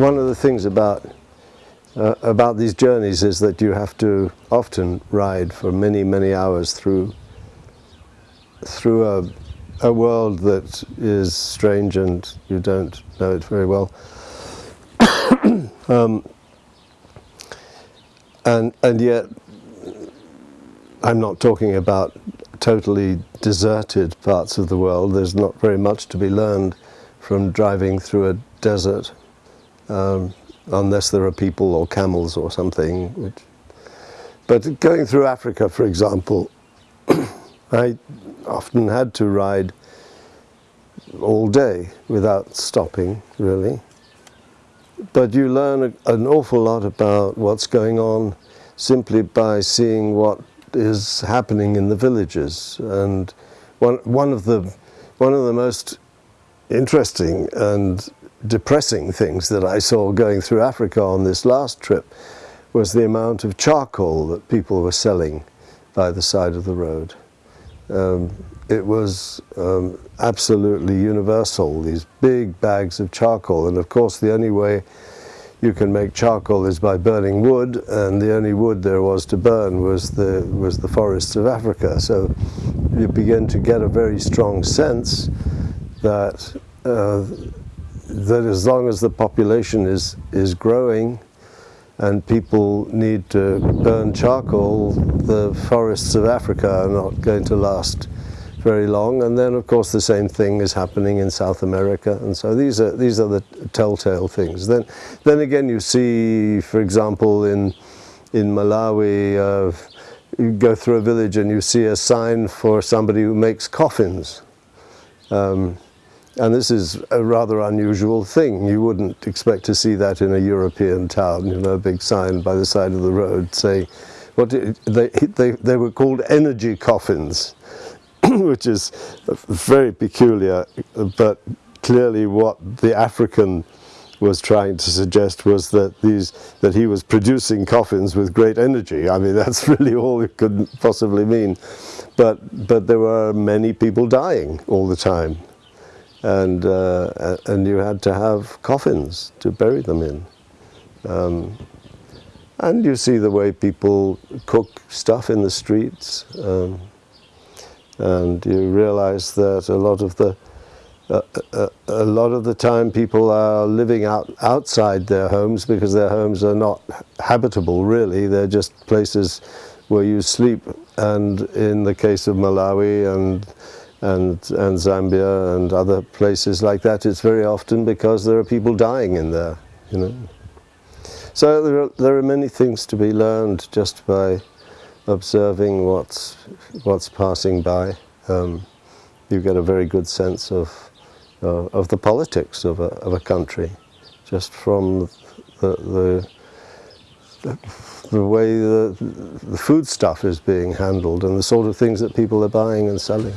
one of the things about uh, about these journeys is that you have to often ride for many many hours through through a, a world that is strange and you don't know it very well. Um, and and yet I'm not talking about totally deserted parts of the world. There's not very much to be learned from driving through a desert um, unless there are people or camels or something. Which, but going through Africa, for example, I often had to ride all day without stopping, really. But you learn an awful lot about what's going on simply by seeing what is happening in the villages. And one, one, of, the, one of the most interesting and depressing things that I saw going through Africa on this last trip was the amount of charcoal that people were selling by the side of the road. Um, it was um, absolutely universal, these big bags of charcoal. And of course, the only way you can make charcoal is by burning wood, and the only wood there was to burn was the, was the forests of Africa. So you begin to get a very strong sense that uh, that as long as the population is, is growing and people need to burn charcoal, the forests of Africa are not going to last very long. And then, of course, the same thing is happening in South America. And so these are, these are the telltale things. Then, then again, you see, for example, in, in Malawi, uh, you go through a village and you see a sign for somebody who makes coffins. Um, and this is a rather unusual thing. You wouldn't expect to see that in a European town, you know, a big sign by the side of the road saying, what they, they, they were called energy coffins, which is very peculiar, but clearly what the African was trying to suggest was that these that he was producing coffins with great energy. I mean, that's really all it could possibly mean. But but there were many people dying all the time and, uh, and you had to have coffins to bury them in. Um, and you see the way people cook stuff in the streets, um, and you realize that a lot of the uh, uh, a lot of the time people are living out outside their homes because their homes are not habitable really they're just places where you sleep and in the case of Malawi and and, and Zambia and other places like that, it's very often because there are people dying in there, you know. So there are, there are many things to be learned just by observing what's, what's passing by. Um, you get a very good sense of, uh, of the politics of a, of a country, just from the, the, the, way the, the food stuff is being handled and the sort of things that people are buying and selling.